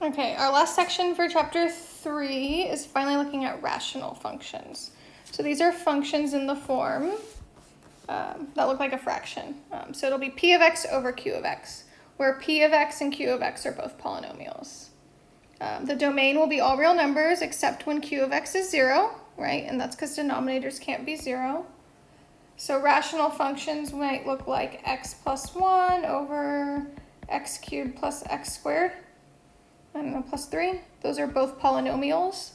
Okay, our last section for chapter three is finally looking at rational functions. So these are functions in the form um, that look like a fraction. Um, so it'll be p of x over q of x, where p of x and q of x are both polynomials. Um, the domain will be all real numbers except when q of x is zero, right? And that's because denominators can't be zero. So rational functions might look like x plus 1 over x cubed plus x squared. Know, plus 3. Those are both polynomials,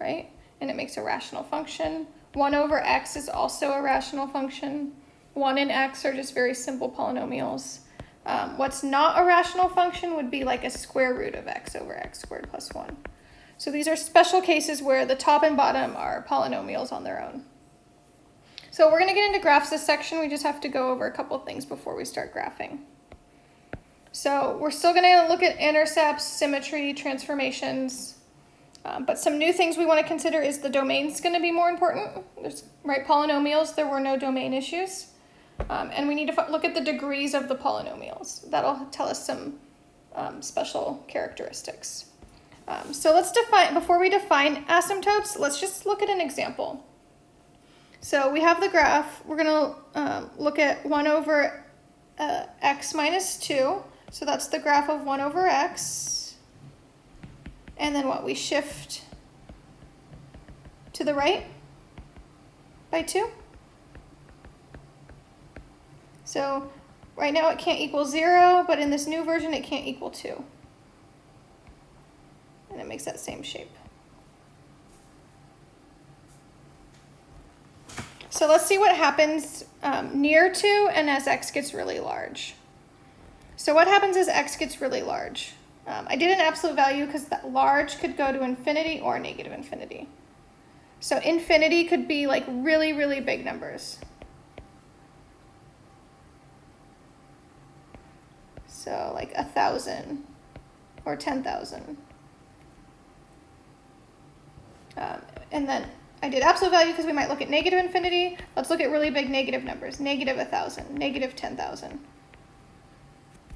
right? And it makes a rational function. 1 over x is also a rational function. 1 and x are just very simple polynomials. Um, what's not a rational function would be like a square root of x over x squared plus 1. So these are special cases where the top and bottom are polynomials on their own. So we're going to get into graphs this section. We just have to go over a couple things before we start graphing. So we're still going to look at intercepts, symmetry, transformations. Um, but some new things we want to consider is the domain's going to be more important. There's, right, polynomials, there were no domain issues. Um, and we need to look at the degrees of the polynomials. That'll tell us some um, special characteristics. Um, so let's define, before we define asymptotes, let's just look at an example. So we have the graph. We're going to um, look at 1 over uh, x minus 2. So that's the graph of 1 over x. And then what? We shift to the right by 2. So right now it can't equal 0, but in this new version it can't equal 2. And it makes that same shape. So let's see what happens um, near 2 and as x gets really large. So what happens is x gets really large? Um, I did an absolute value because that large could go to infinity or negative infinity. So infinity could be like really, really big numbers. So like a thousand or 10,000. Um, and then I did absolute value because we might look at negative infinity. Let's look at really big negative numbers. Negative 1,000, negative 10,000.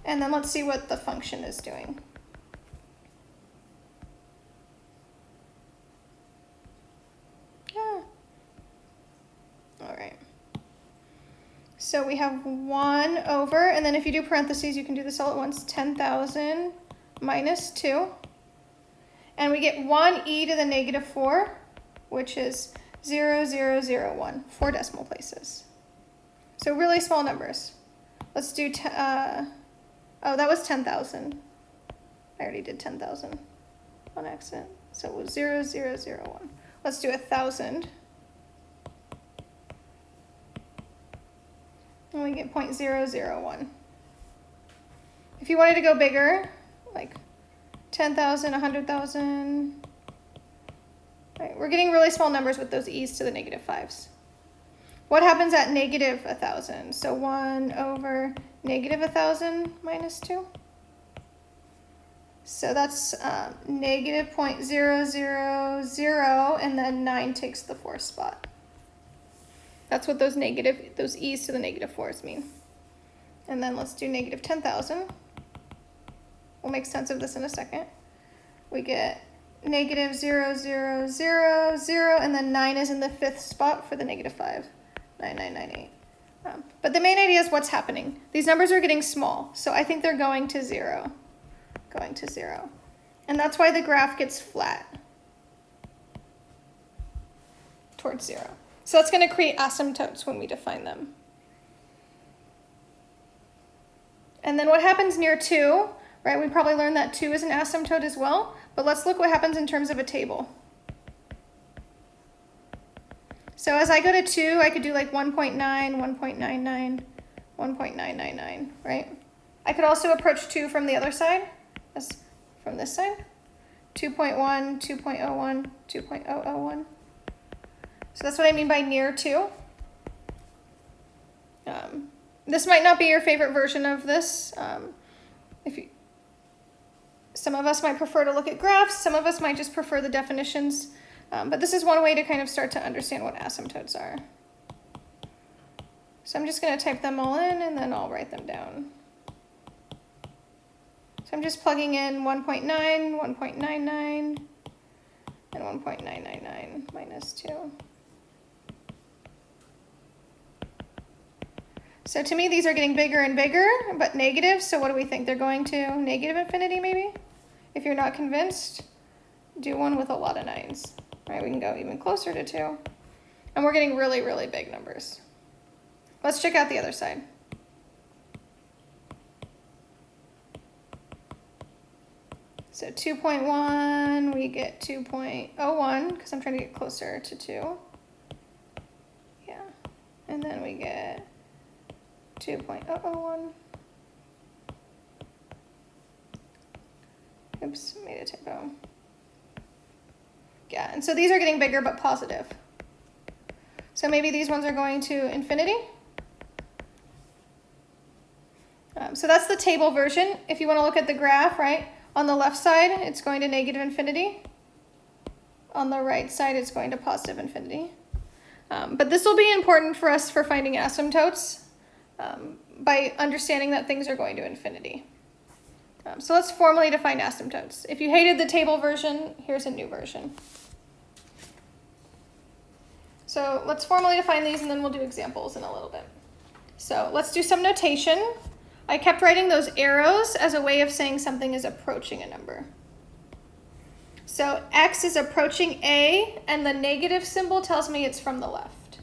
And then let's see what the function is doing. Yeah. All right. So we have 1 over, and then if you do parentheses, you can do this all at once, 10,000 minus 2. And we get 1 e to the negative 4 which is 0, 0, 0, 1, four decimal places. So really small numbers. Let's do, uh, oh, that was 10,000. I already did 10,000 on accident. So it was 0, 0, 0, 1. Let's do a 1,000. And we get 0.001. If you wanted to go bigger, like 10,000, 100,000, Right, we're getting really small numbers with those e's to the negative 5s. What happens at negative 1,000? So 1 over negative 1,000 minus 2. So that's um, negative 0.000, and then 9 takes the fourth spot. That's what those negative, those e's to the negative 4s mean. And then let's do negative 10,000. We'll make sense of this in a second. We get negative 0, 0, 0, 0, and then 9 is in the fifth spot for the negative 5. 9998. Um, but the main idea is what's happening. These numbers are getting small, so I think they're going to 0. Going to 0. And that's why the graph gets flat towards 0. So that's going to create asymptotes when we define them. And then what happens near 2, right? We probably learned that 2 is an asymptote as well. But let's look what happens in terms of a table. So as I go to 2, I could do like 1.9, 1.99, 1.999, right? I could also approach 2 from the other side, as from this side. 2.1, 2.01, 2.001. So that's what I mean by near 2. Um, this might not be your favorite version of this. Um, if you, some of us might prefer to look at graphs, some of us might just prefer the definitions, um, but this is one way to kind of start to understand what asymptotes are. So I'm just going to type them all in and then I'll write them down. So I'm just plugging in 1.9, 1.99, and 1.999 minus 2. So to me, these are getting bigger and bigger, but negative. So what do we think? They're going to negative infinity, maybe? If you're not convinced, do one with a lot of nines. Right, we can go even closer to 2. And we're getting really, really big numbers. Let's check out the other side. So 2.1, we get 2.01, because I'm trying to get closer to 2. Yeah. And then we get 2.001. Oops, made a typo. Yeah, and so these are getting bigger but positive. So maybe these ones are going to infinity. Um, so that's the table version. If you want to look at the graph, right, on the left side, it's going to negative infinity. On the right side, it's going to positive infinity. Um, but this will be important for us for finding asymptotes um, by understanding that things are going to infinity. Um, so let's formally define asymptotes. If you hated the table version, here's a new version. So let's formally define these and then we'll do examples in a little bit. So let's do some notation. I kept writing those arrows as a way of saying something is approaching a number. So x is approaching a, and the negative symbol tells me it's from the left.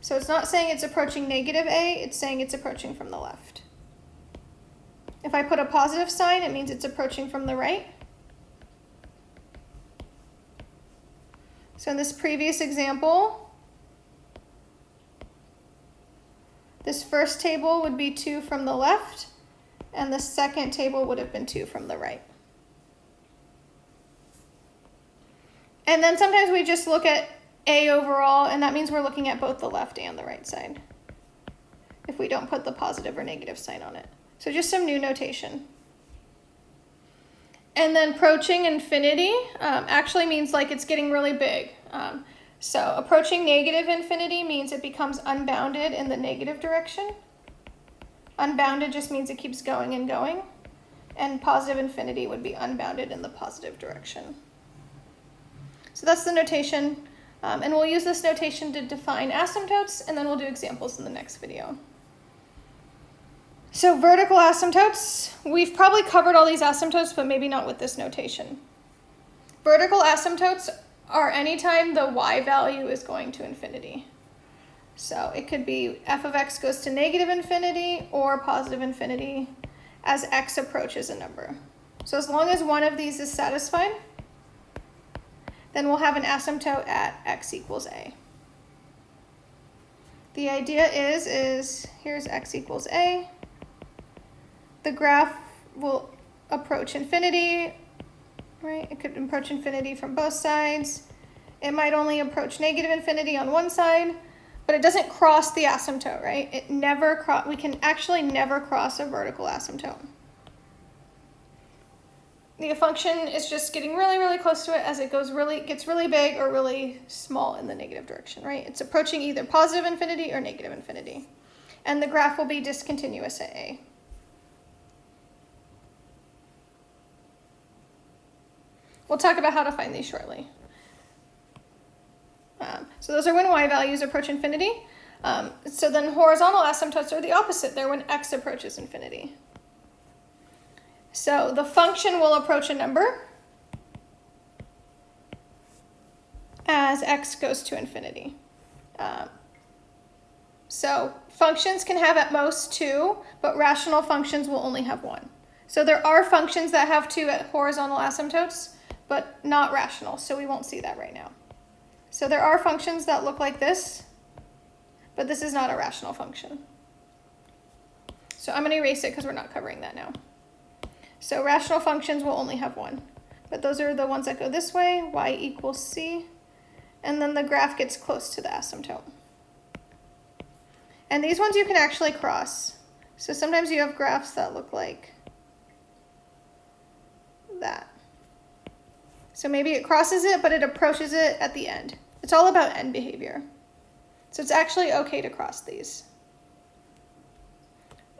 So it's not saying it's approaching negative a, it's saying it's approaching from the left. If I put a positive sign, it means it's approaching from the right. So in this previous example, this first table would be 2 from the left, and the second table would have been 2 from the right. And then sometimes we just look at A overall, and that means we're looking at both the left and the right side if we don't put the positive or negative sign on it. So just some new notation. And then approaching infinity um, actually means like it's getting really big. Um, so approaching negative infinity means it becomes unbounded in the negative direction. Unbounded just means it keeps going and going. And positive infinity would be unbounded in the positive direction. So that's the notation. Um, and we'll use this notation to define asymptotes, and then we'll do examples in the next video. So vertical asymptotes, we've probably covered all these asymptotes, but maybe not with this notation. Vertical asymptotes are anytime the y value is going to infinity. So it could be f of x goes to negative infinity or positive infinity as x approaches a number. So as long as one of these is satisfied, then we'll have an asymptote at x equals a. The idea is, is here's x equals a, the graph will approach infinity, right? It could approach infinity from both sides. It might only approach negative infinity on one side, but it doesn't cross the asymptote, right? It never cross, we can actually never cross a vertical asymptote. The function is just getting really, really close to it as it goes really, gets really big or really small in the negative direction, right? It's approaching either positive infinity or negative infinity. And the graph will be discontinuous at A. We'll talk about how to find these shortly. Um, so those are when y values approach infinity. Um, so then horizontal asymptotes are the opposite. They're when x approaches infinity. So the function will approach a number as x goes to infinity. Um, so functions can have at most two, but rational functions will only have one. So there are functions that have two horizontal asymptotes, but not rational, so we won't see that right now. So there are functions that look like this, but this is not a rational function. So I'm going to erase it because we're not covering that now. So rational functions will only have one, but those are the ones that go this way, y equals c, and then the graph gets close to the asymptote. And these ones you can actually cross. So sometimes you have graphs that look like that. So maybe it crosses it, but it approaches it at the end. It's all about end behavior. So it's actually okay to cross these.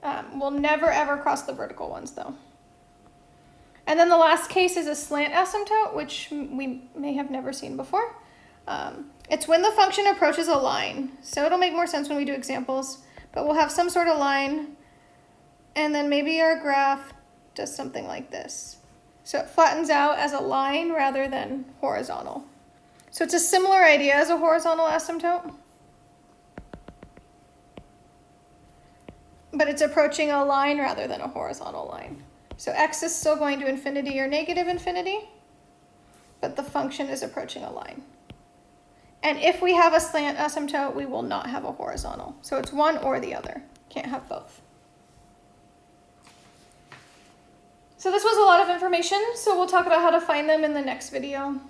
Um, we'll never ever cross the vertical ones though. And then the last case is a slant asymptote, which we may have never seen before. Um, it's when the function approaches a line. So it'll make more sense when we do examples, but we'll have some sort of line, and then maybe our graph does something like this. So it flattens out as a line rather than horizontal. So it's a similar idea as a horizontal asymptote. But it's approaching a line rather than a horizontal line. So x is still going to infinity or negative infinity, but the function is approaching a line. And if we have a slant asymptote, we will not have a horizontal. So it's one or the other. Can't have both. So this was a lot of information, so we'll talk about how to find them in the next video.